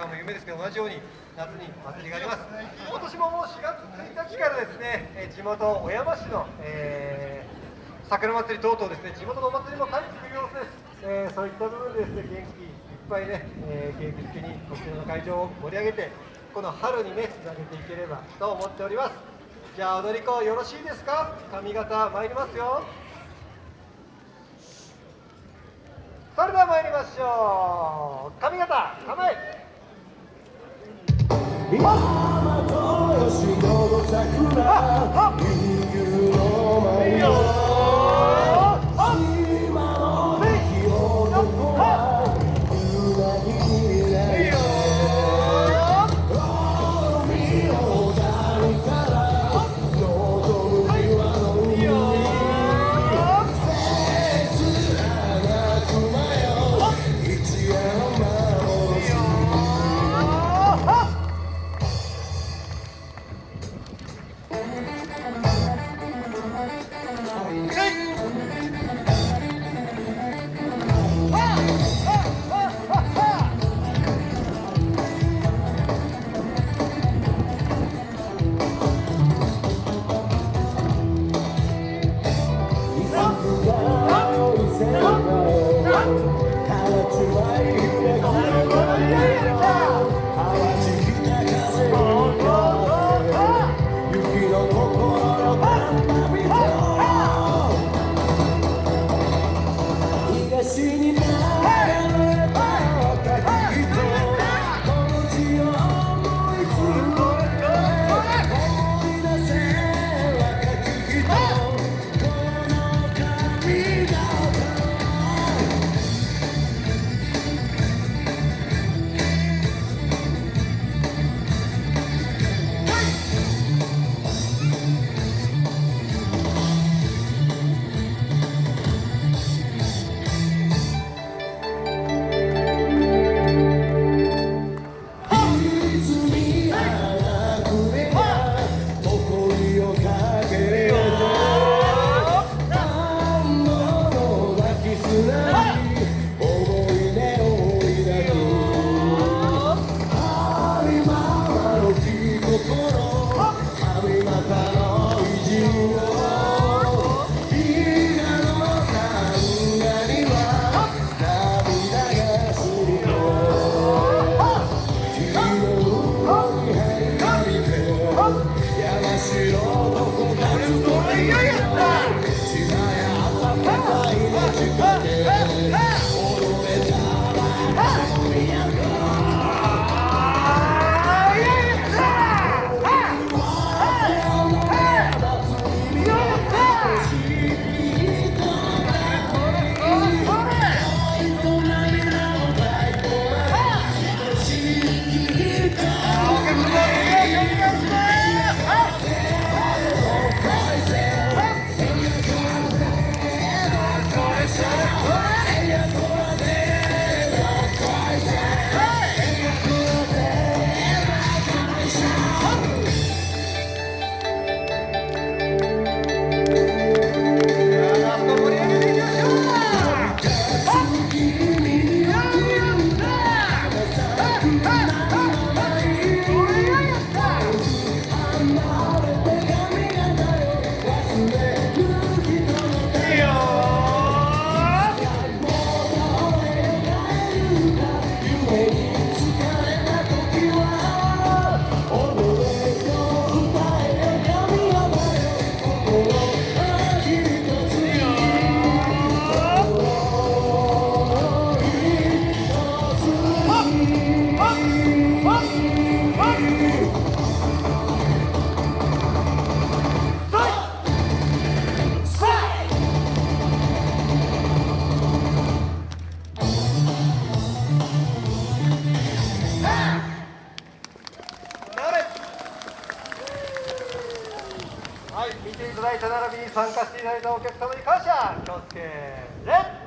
館も有名ですけど同じように夏に祭りがあります。今年ももう4月1日からですねえ地元小山市の、えー、桜祭り等々ですね地元のお祭りも帰ってくる様子です、えー、そういった部分でですね元気いっぱいね、えー、元気づけにこちらの会場を盛り上げてこの春にねつなげていければと思っております。じゃあ踊り子よろしいですか？髪型参りますよ。それでは参りましょう。髪型構え！山と吉ちと参加していただいたお客様に感謝気をつけ礼